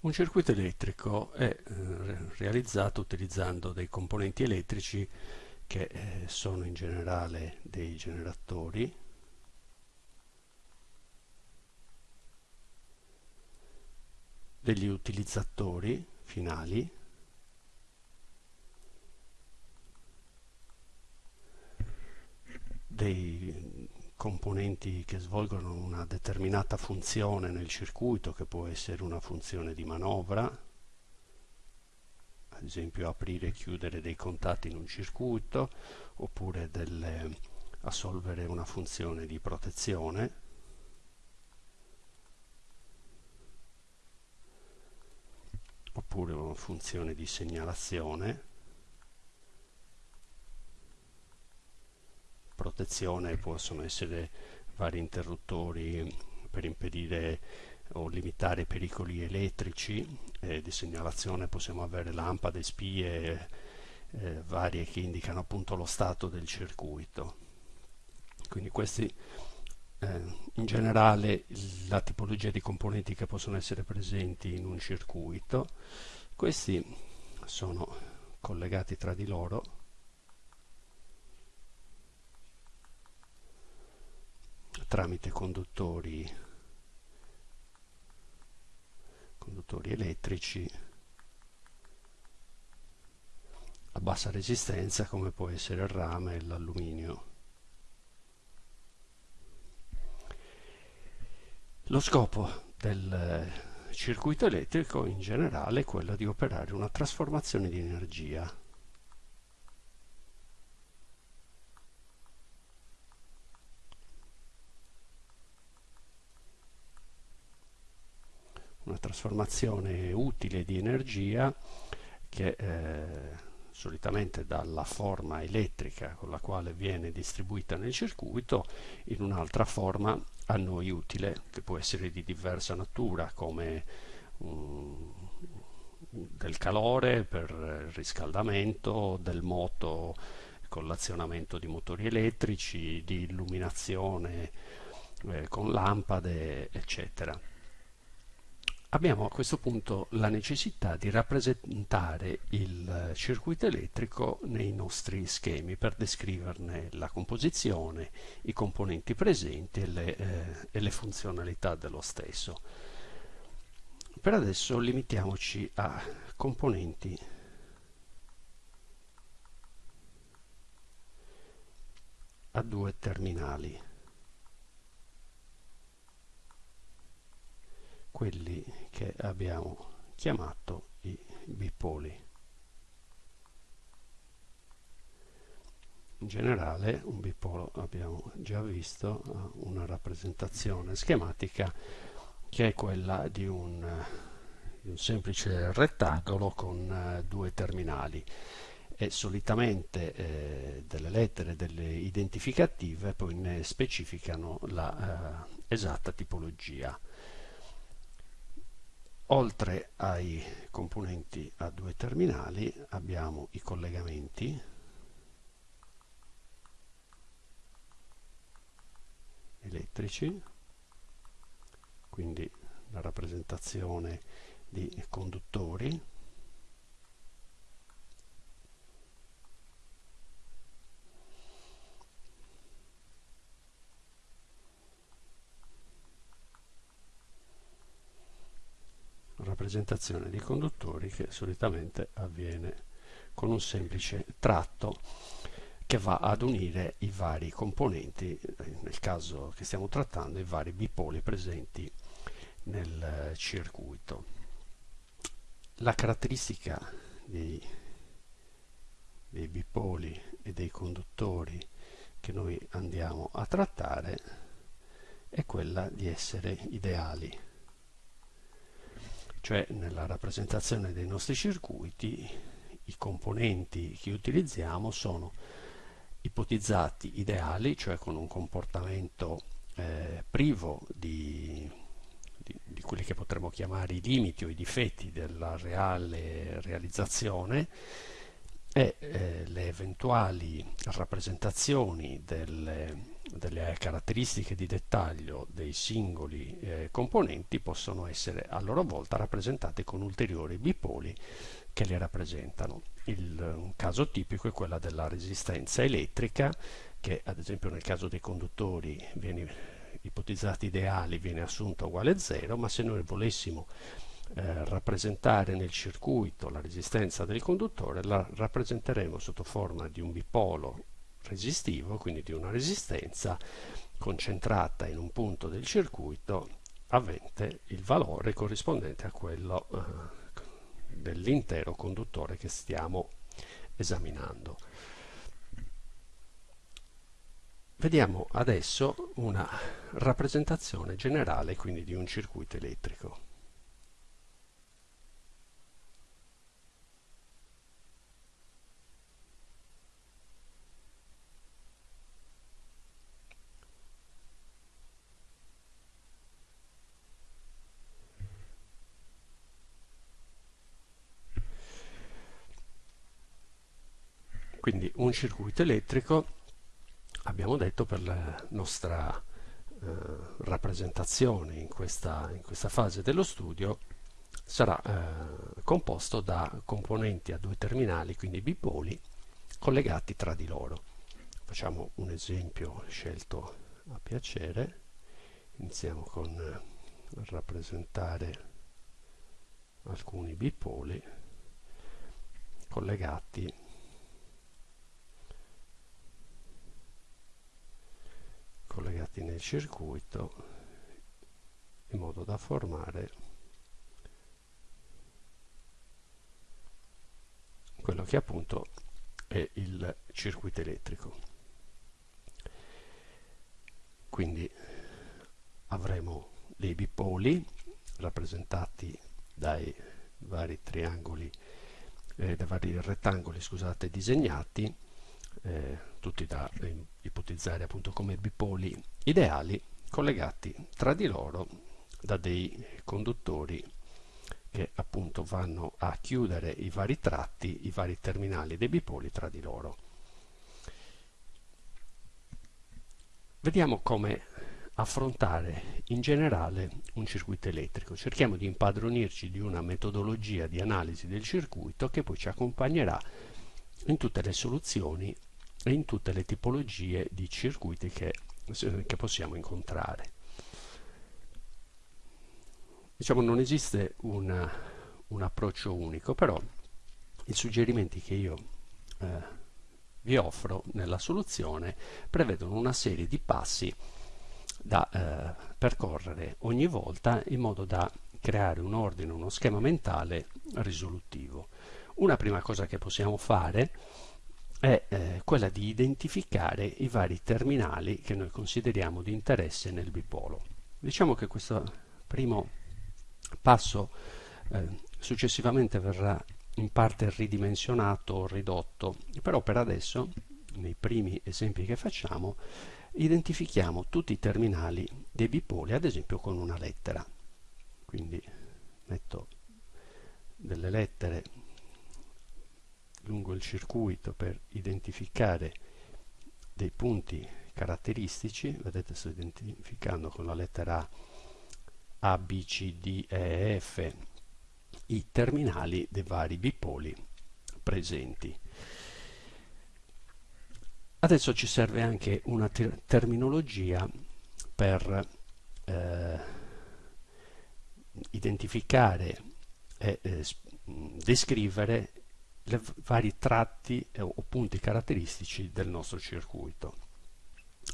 Un circuito elettrico è eh, realizzato utilizzando dei componenti elettrici che eh, sono in generale dei generatori. Degli utilizzatori finali. Dei componenti che svolgono una determinata funzione nel circuito che può essere una funzione di manovra ad esempio aprire e chiudere dei contatti in un circuito oppure delle, assolvere una funzione di protezione. Oppure una funzione di segnalazione protezione possono essere vari interruttori per impedire o limitare i pericoli elettrici eh, di segnalazione possiamo avere lampade, spie eh, varie che indicano appunto lo stato del circuito. Quindi questi eh, in generale la tipologia di componenti che possono essere presenti in un circuito questi sono collegati tra di loro tramite conduttori, conduttori elettrici a bassa resistenza come può essere il rame e l'alluminio. Lo scopo del circuito elettrico in generale è quello di operare una trasformazione di energia una trasformazione utile di energia che eh, solitamente dalla forma elettrica con la quale viene distribuita nel circuito in un'altra forma a noi utile che può essere di diversa natura come um, del calore per il riscaldamento, del moto con l'azionamento di motori elettrici, di illuminazione eh, con lampade eccetera abbiamo a questo punto la necessità di rappresentare il circuito elettrico nei nostri schemi per descriverne la composizione, i componenti presenti e le, eh, e le funzionalità dello stesso. Per adesso limitiamoci a componenti a due terminali. Quelli che abbiamo chiamato i bipoli. In generale un bipolo abbiamo già visto una rappresentazione schematica che è quella di un, di un semplice rettangolo con uh, due terminali e solitamente eh, delle lettere, delle identificative poi ne specificano la eh, esatta tipologia. Oltre ai componenti a due terminali abbiamo i collegamenti. Elettrici, quindi la rappresentazione di conduttori rappresentazione di conduttori che solitamente avviene con un semplice tratto che va ad unire i vari componenti, nel caso che stiamo trattando, i vari bipoli presenti nel circuito. La caratteristica dei, dei bipoli e dei conduttori che noi andiamo a trattare è quella di essere ideali cioè nella rappresentazione dei nostri circuiti i componenti che utilizziamo sono ipotizzati ideali, cioè con un comportamento eh, privo di, di, di, quelli che potremmo chiamare i limiti o i difetti della reale realizzazione e eh, le eventuali rappresentazioni delle delle caratteristiche di dettaglio dei singoli eh, componenti possono essere a loro volta rappresentate con ulteriori bipoli che li rappresentano. Il, un caso tipico è quello della resistenza elettrica che ad esempio nel caso dei conduttori viene ipotizzati ideali viene assunta uguale a 0 ma se noi volessimo eh, rappresentare nel circuito la resistenza del conduttore la rappresenteremo sotto forma di un bipolo resistivo, quindi di una resistenza concentrata in un punto del circuito avente il valore corrispondente a quello eh, dell'intero conduttore che stiamo esaminando. Vediamo adesso una rappresentazione generale quindi di un circuito elettrico. Quindi un circuito elettrico, abbiamo detto per la nostra eh, rappresentazione in questa, in questa, fase dello studio, sarà eh, composto da componenti a due terminali, quindi bipoli, collegati tra di loro. Facciamo un esempio scelto a piacere. Iniziamo con eh, rappresentare alcuni bipoli collegati collegati nel circuito in modo da formare quello che appunto è il circuito elettrico. Quindi avremo dei bipoli rappresentati dai vari triangoli eh, dai vari rettangoli scusate disegnati eh, tutti da eh, ipotizzare appunto come bipoli ideali collegati tra di loro da dei conduttori che appunto vanno a chiudere i vari tratti, i vari terminali dei bipoli tra di loro. Vediamo come affrontare in generale un circuito elettrico. Cerchiamo di impadronirci di una metodologia di analisi del circuito che poi ci accompagnerà in tutte le soluzioni e in tutte le tipologie di circuiti che, che possiamo incontrare. Diciamo non esiste una, un approccio unico, però i suggerimenti che io eh, vi offro nella soluzione prevedono una serie di passi da eh, percorrere ogni volta in modo da creare un ordine, uno schema mentale risolutivo. Una prima cosa che possiamo fare è eh, quella di identificare i vari terminali che noi consideriamo di interesse nel bipolo. Diciamo che questo primo passo eh, successivamente verrà in parte ridimensionato o ridotto, però per adesso, nei primi esempi che facciamo, identifichiamo tutti i terminali dei bipoli, ad esempio con una lettera. Quindi metto delle lettere lungo il circuito per identificare dei punti caratteristici, vedete sto identificando con la lettera A, B, C, D, E, F i terminali dei vari bipoli presenti. Adesso ci serve anche una ter terminologia per eh, identificare e eh, descrivere i vari tratti eh, o punti caratteristici del nostro circuito.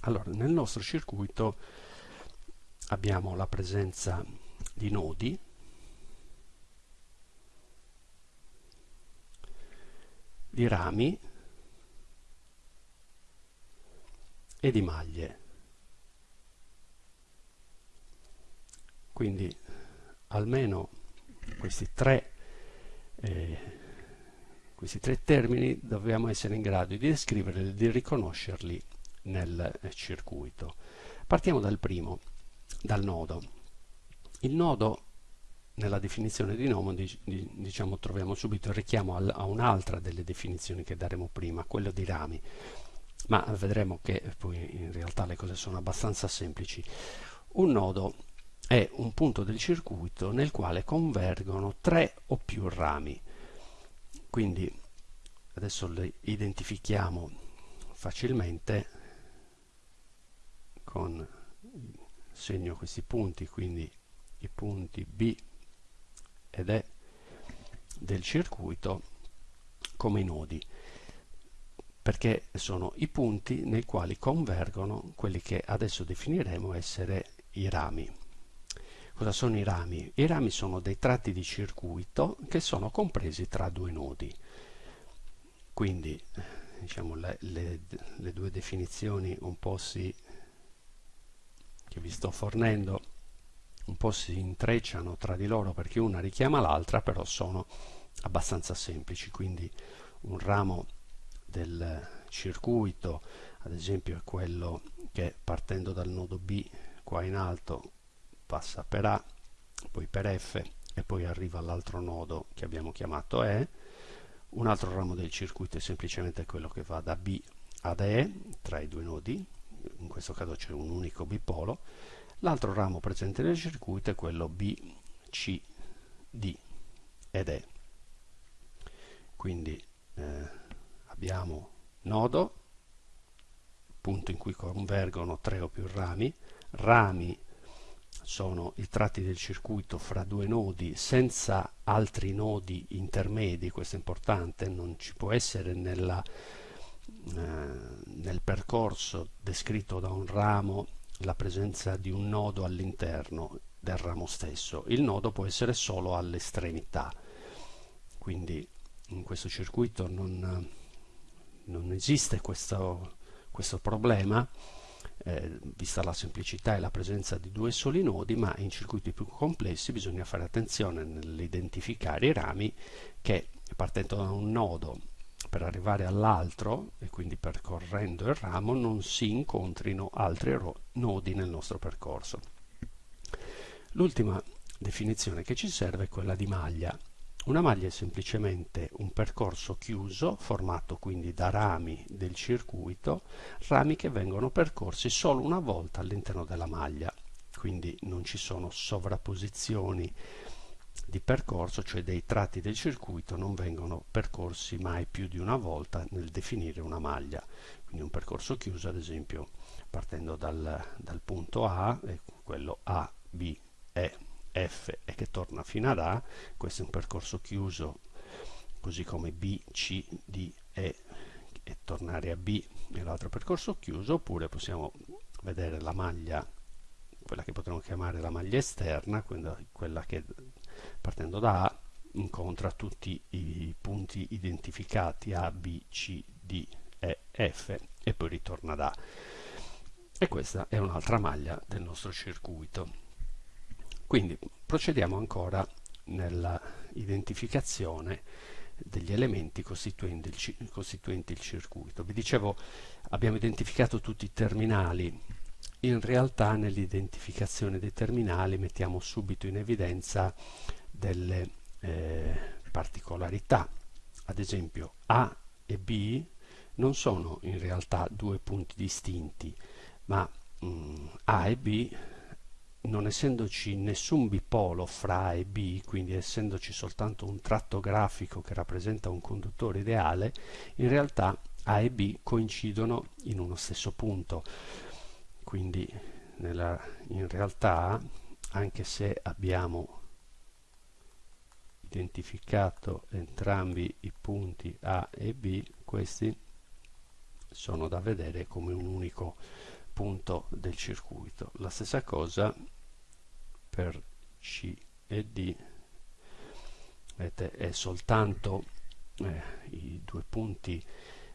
Allora, nel nostro circuito abbiamo la presenza di nodi, di rami e di maglie. Quindi almeno questi tre eh, questi tre termini dobbiamo essere in grado di descriverli e di riconoscerli nel circuito. Partiamo dal primo, dal nodo. Il nodo nella definizione di nodo diciamo, troviamo subito il richiamo a un'altra delle definizioni che daremo prima, quello di rami. ma vedremo che poi in realtà le cose sono abbastanza semplici. Un nodo è un punto del circuito nel quale convergono tre o più rami. Quindi adesso le identifichiamo facilmente con segno questi punti, quindi i punti B ed E del circuito come i nodi perché sono i punti nei quali convergono quelli che adesso definiremo essere i rami. Cosa sono i rami? I rami sono dei tratti di circuito che sono compresi tra due nodi. Quindi diciamo, le, le, le due definizioni un po' si, che vi sto fornendo un po' si intrecciano tra di loro perché una richiama l'altra, però sono abbastanza semplici. Quindi un ramo del circuito, ad esempio è quello che partendo dal nodo B qua in alto passa per A, poi per F e poi arriva all'altro nodo che abbiamo chiamato E. Un altro ramo del circuito è semplicemente quello che va da B ad E, tra i due nodi, in questo caso c'è un unico bipolo. L'altro ramo presente nel circuito è quello B, C, D ed E. Quindi eh, abbiamo nodo, punto in cui convergono tre o più rami, rami sono i tratti del circuito fra due nodi senza altri nodi intermedi, questo è importante, non ci può essere nella, eh, nel percorso descritto da un ramo la presenza di un nodo all'interno del ramo stesso, il nodo può essere solo all'estremità, quindi in questo circuito non non esiste questo, questo problema, eh, vista la semplicità e la presenza di due soli nodi, ma in circuiti più complessi bisogna fare attenzione nell'identificare i rami che partendo da un nodo per arrivare all'altro e quindi percorrendo il ramo non si incontrino altri nodi nel nostro percorso. L'ultima definizione che ci serve è quella di maglia. Una maglia è semplicemente un percorso chiuso, formato quindi da rami del circuito, rami che vengono percorsi solo una volta all'interno della maglia, quindi non ci sono sovrapposizioni di percorso, cioè dei tratti del circuito non vengono percorsi mai più di una volta nel definire una maglia. Quindi un percorso chiuso, ad esempio, partendo dal, dal punto A, quello A, B, E, F e che torna fino ad A, questo è un percorso chiuso così come B, C, D, E e tornare a B e l'altro percorso chiuso, oppure possiamo vedere la maglia, quella che potremmo chiamare la maglia esterna, quella che partendo da A incontra tutti i punti identificati A, B, C, D, E, F e poi ritorna da A. E questa è un'altra maglia del nostro circuito. Quindi procediamo ancora nella identificazione degli elementi costituenti il, costituenti il circuito. Vi dicevo, abbiamo identificato tutti i terminali. In realtà nell'identificazione dei terminali mettiamo subito in evidenza delle eh, particolarità. Ad esempio A e B non sono in realtà due punti distinti, ma mh, mm, A e B non essendoci nessun bipolo fra A e B, quindi essendoci soltanto un tratto grafico che rappresenta un conduttore ideale, in realtà A e B coincidono in uno stesso punto. Quindi nella, in realtà, anche se abbiamo identificato entrambi i punti A e B, questi sono da vedere come un unico punto del circuito. La stessa cosa per C e D vedete è soltanto eh, i due punti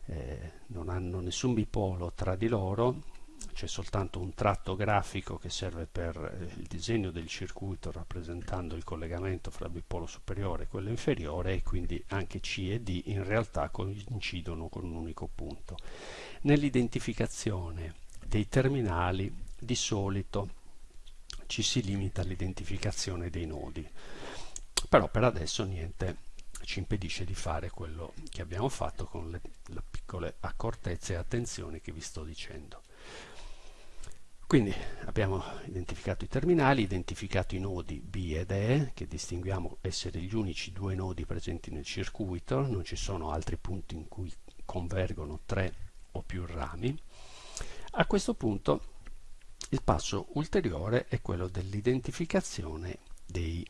eh, non hanno nessun bipolo tra di loro c'è soltanto un tratto grafico che serve per eh, il disegno del circuito rappresentando il collegamento fra il bipolo superiore e quello inferiore e quindi anche C e D in realtà coincidono con un unico punto. Nell'identificazione dei terminali di solito ci si limita all'identificazione dei nodi però per adesso niente ci impedisce di fare quello che abbiamo fatto con le, le piccole accortezze e attenzioni che vi sto dicendo. Quindi abbiamo identificato i terminali, identificato i nodi B ed E, che distinguiamo essere gli unici due nodi presenti nel circuito, non ci sono altri punti in cui convergono tre o più rami. A questo punto il passo ulteriore è quello dell'identificazione dei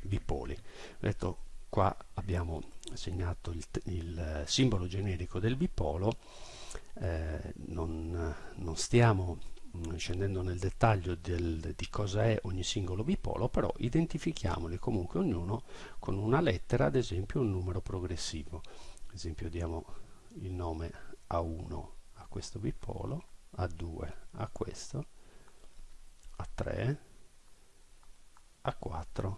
bipoli. Detto, qua abbiamo segnato il, il simbolo generico del bipolo, eh, non, non stiamo Mm, scendendo nel dettaglio del, di cosa è ogni singolo bipolo, però identifichiamoli comunque ognuno con una lettera, ad esempio un numero progressivo. Ad esempio diamo il nome A1 a questo bipolo, A2 a questo, A3, A4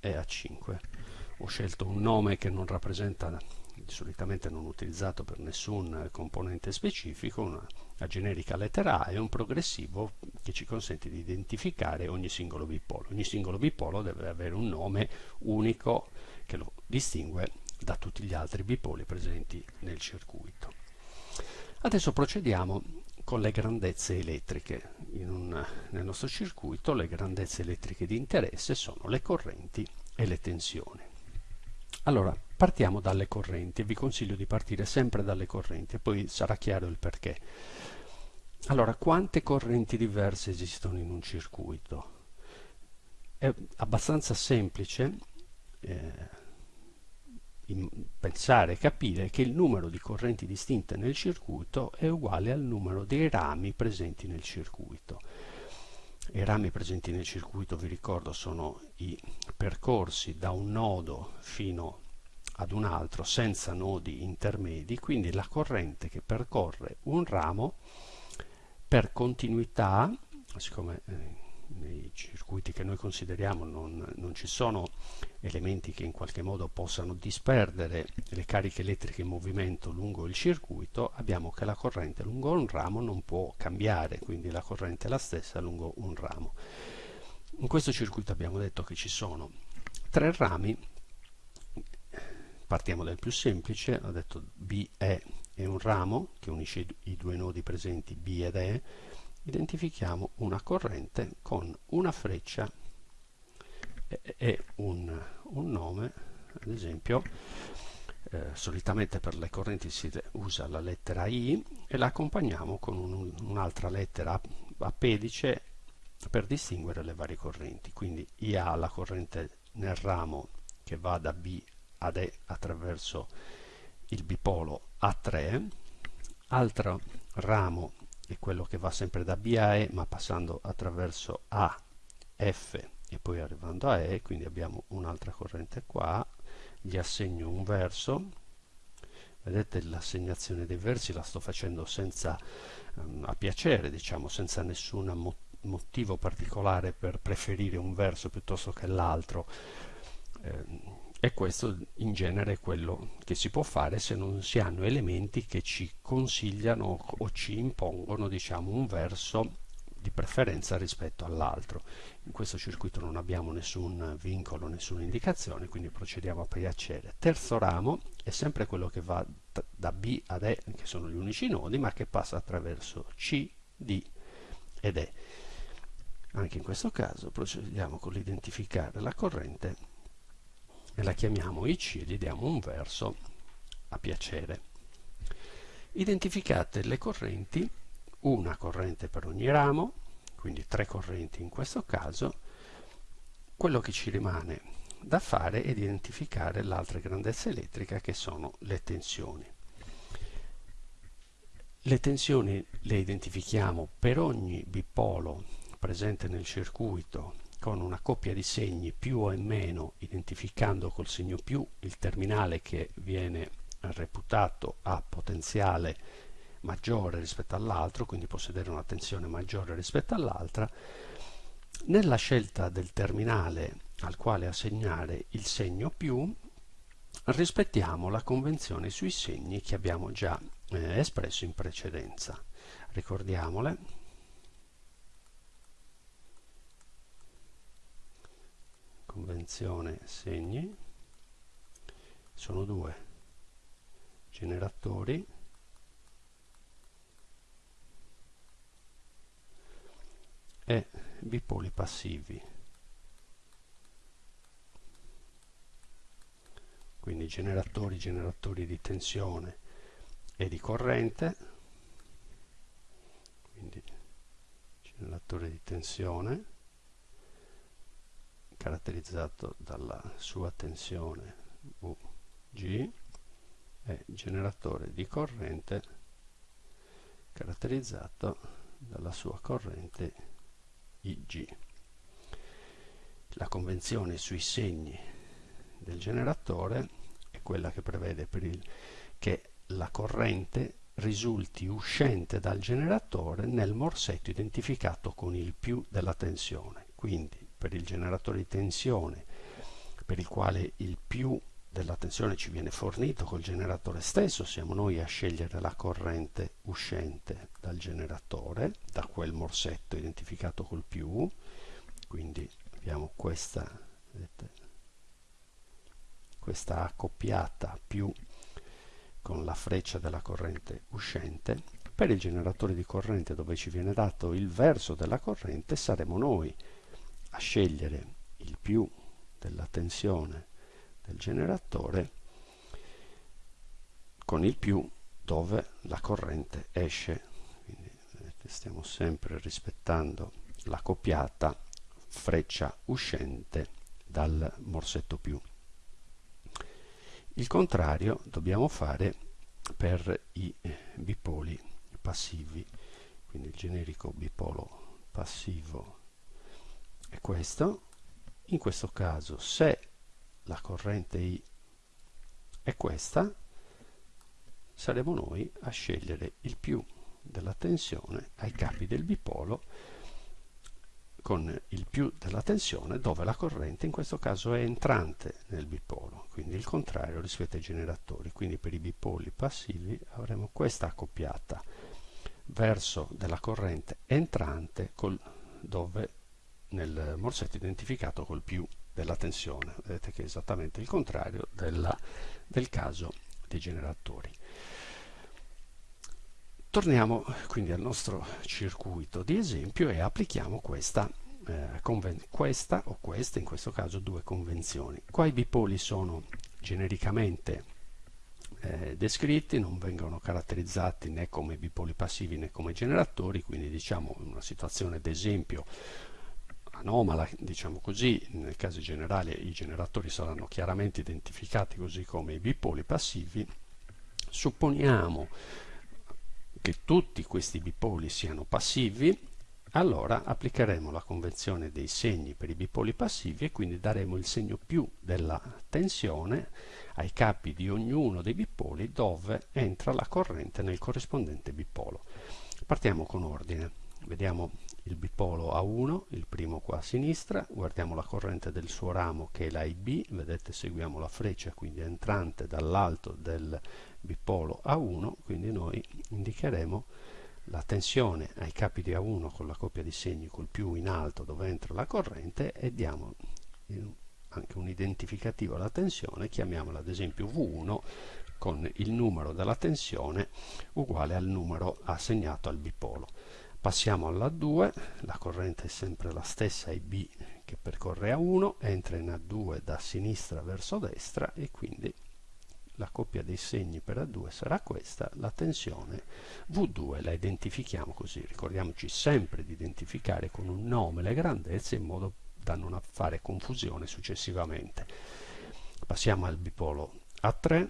e A5. Ho scelto un nome che non rappresenta solitamente non utilizzato per nessun componente specifico, una, una generica lettera A e un progressivo che ci consente di identificare ogni singolo bipolo. Ogni singolo bipolo deve avere un nome unico che lo distingue da tutti gli altri bipoli presenti nel circuito. Adesso procediamo con le grandezze elettriche. Un, nel nostro circuito le grandezze elettriche di interesse sono le correnti e le tensioni. Allora, partiamo dalle correnti, vi consiglio di partire sempre dalle correnti poi sarà chiaro il perché. Allora, quante correnti diverse esistono in un circuito? È abbastanza semplice eh, pensare e capire che il numero di correnti distinte nel circuito è uguale al numero dei rami presenti nel circuito. I rami presenti nel circuito, vi ricordo, sono i percorsi da un nodo fino ad un altro senza nodi intermedi, quindi la corrente che percorre un ramo per continuità, siccome eh, nei circuiti che noi consideriamo non, non, ci sono elementi che in qualche modo possano disperdere le cariche elettriche in movimento lungo il circuito, abbiamo che la corrente lungo un ramo non può cambiare, quindi la corrente è la stessa lungo un ramo. In questo circuito abbiamo detto che ci sono tre rami, partiamo dal più semplice, ho detto BE è un ramo che unisce i due nodi presenti B ed E, identifichiamo una corrente con una freccia e, un, un, nome, ad esempio eh, solitamente per le correnti si usa la lettera I e la accompagniamo con un, un'altra lettera a pedice per distinguere le varie correnti. Quindi IA la corrente nel ramo che va da B ad E attraverso il bipolo A3, altro ramo è quello che va sempre da B a E ma passando attraverso A, F e poi arrivando a E, quindi abbiamo un'altra corrente qua, gli assegno un verso, vedete l'assegnazione dei versi la sto facendo senza um, a piacere, diciamo, senza nessun mo motivo particolare per preferire un verso piuttosto che l'altro. Eh, e questo in genere è quello che si può fare se non si hanno elementi che ci consigliano o ci impongono diciamo un verso di preferenza rispetto all'altro. In questo circuito non abbiamo nessun vincolo nessuna indicazione quindi procediamo a piacere. Terzo ramo è sempre quello che va da B ad E che sono gli unici nodi ma che passa attraverso C, D ed E. Anche in questo caso procediamo con l'identificare la corrente e la chiamiamo IC e gli diamo un verso a piacere. Identificate le correnti, una corrente per ogni ramo, quindi tre correnti in questo caso, quello che ci rimane da fare è identificare l'altra grandezza elettrica che sono le tensioni. Le tensioni le identifichiamo per ogni bipolo presente nel circuito con una coppia di segni più o meno identificando col segno più il terminale che viene reputato a potenziale maggiore rispetto all'altro, quindi possedere una tensione maggiore rispetto all'altra, nella scelta del terminale al quale assegnare il segno più rispettiamo la convenzione sui segni che abbiamo già eh, espresso in precedenza. Ricordiamole convenzione segni. Sono due. Generatori. E bipoli passivi. Quindi generatori generatori di tensione e di corrente. Quindi generatore di tensione caratterizzato dalla sua tensione Vg e generatore di corrente caratterizzato dalla sua corrente Ig. La convenzione sui segni del generatore è quella che prevede il, che la corrente risulti uscente dal generatore nel morsetto identificato con il più della tensione. Quindi per il generatore di tensione per il quale il più della tensione ci viene fornito col generatore stesso, siamo noi a scegliere la corrente uscente dal generatore, da quel morsetto identificato col più, quindi abbiamo questa, vedete, questa accoppiata più con la freccia della corrente uscente, per il generatore di corrente dove ci viene dato il verso della corrente saremo noi a scegliere il più della tensione del generatore con il più dove la corrente esce. Quindi stiamo sempre rispettando la coppiata freccia uscente dal morsetto più. Il contrario dobbiamo fare per i bipoli passivi, quindi il generico bipolo passivo è questo. In questo caso se la corrente I è questa, saremo noi a scegliere il più della tensione ai capi del bipolo con il più della tensione dove la corrente in questo caso è entrante nel bipolo, quindi il contrario rispetto ai generatori. Quindi per i bipoli passivi avremo questa accoppiata verso della corrente entrante col, dove nel morsetto identificato col più della tensione. Vedete che è esattamente il contrario della, del caso dei generatori. Torniamo quindi al nostro circuito di esempio e applichiamo questa, eh, questa o queste, in questo caso due convenzioni. Qua i bipoli sono genericamente eh, descritti, non vengono caratterizzati né come bipoli passivi né come generatori, quindi diciamo in una situazione d'esempio anomala, diciamo così, nel caso generale i generatori saranno chiaramente identificati così come i bipoli passivi, supponiamo che tutti questi bipoli siano passivi, allora applicheremo la convenzione dei segni per i bipoli passivi e quindi daremo il segno più della tensione ai capi di ognuno dei bipoli dove entra la corrente nel corrispondente bipolo. Partiamo con ordine, vediamo il bipolo A1, il primo qua a sinistra, guardiamo la corrente del suo ramo che è la IB, vedete seguiamo la freccia quindi entrante dall'alto del bipolo A1, quindi noi indicheremo la tensione ai capi di A1 con la coppia di segni col più in alto dove entra la corrente e diamo anche un identificativo alla tensione, chiamiamola ad esempio V1 con il numero della tensione uguale al numero assegnato al bipolo. Passiamo alla 2, la corrente è sempre la stessa IB che percorre A1, entra in A2 da sinistra verso destra e quindi la coppia dei segni per A2 sarà questa, la tensione V2 la identifichiamo così, ricordiamoci sempre di identificare con un nome le grandezze in modo da non fare confusione successivamente. Passiamo al bipolo A3,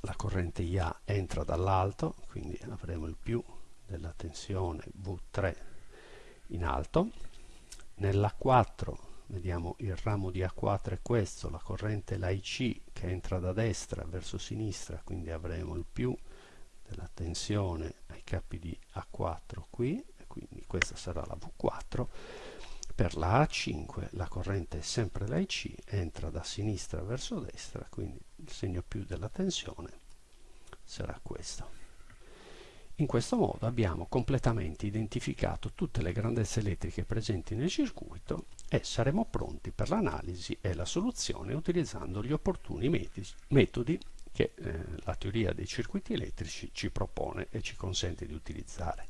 la corrente IA entra dall'alto, quindi avremo il più della tensione V3 in alto, nella 4 vediamo il ramo di A4 è questo, la corrente la IC che entra da destra verso sinistra, quindi avremo il più della tensione ai capi di A4 qui, quindi questa sarà la V4. Per la A5 la corrente è sempre la IC, entra da sinistra verso destra, quindi il segno più della tensione sarà questo. In questo modo abbiamo completamente identificato tutte le grandezze elettriche presenti nel circuito e saremo pronti per l'analisi e la soluzione utilizzando gli opportuni metodi che eh, la teoria dei circuiti elettrici ci propone e ci consente di utilizzare.